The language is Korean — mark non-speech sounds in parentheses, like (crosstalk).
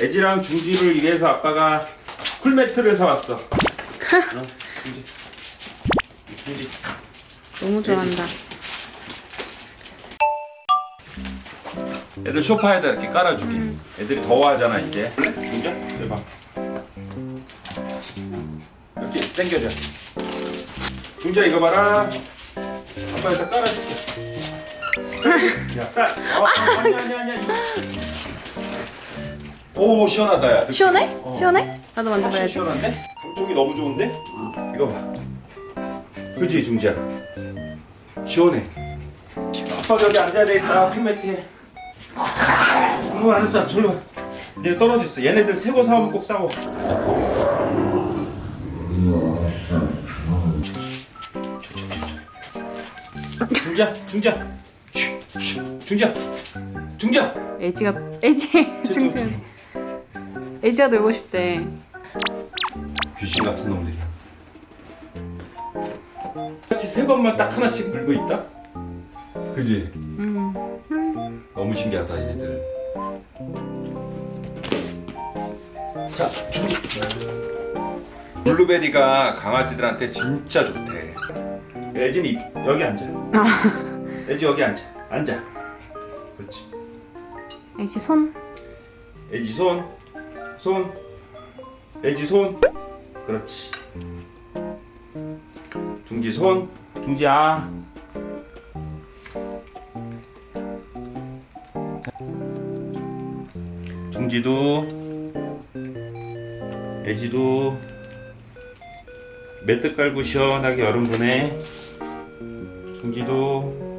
애지랑 중지를 위해서 아빠가 쿨매트를 사왔어. (laughs) 어, 중지. 중지. 너무 좋아한다. 애들 소파에다 이렇게 깔아주게. 애들이 더워하잖아 이제. 중지야, 해봐. 이렇게 당겨줘. 중지야 이거 봐라. 아빠 여기다 깔아줄게. 야 쌀. 어, 아니 아니 아니 아니. 오 시원하다 야. 시원해? 어. 시원해? 나도 만져봐야지. 시원한데? 감촉이 너무 좋은데? 이거 봐. 그지 중지야? 시원해. 아빠 여기 앉아야 되겠다. 핑매트에. 어 알았어. 저리 와. 이제 떨어졌어. 얘네들 새거 사오면 꼭 싸워. 중지야, 중지야, 중지야, 중지야. 애지가 애지 중준. 애지가 놀고 싶대. 귀신 같은 놈들이야. 같이 새 것만 딱 하나씩 물고 있다. 그지? 음. 너무 신기하다 얘네들. 자, 준비. 블루베리가 강아지들한테 진짜 좋대. 애진 이 여기 앉아. 애지 여기 앉아. 앉아. 그렇지. 애지 손. 애지 손, 손, 애지 손, 그렇지. 중지 손, 중지 아. 중지도, 애지도 매트 깔고 시원하게 여름 보내. 중지도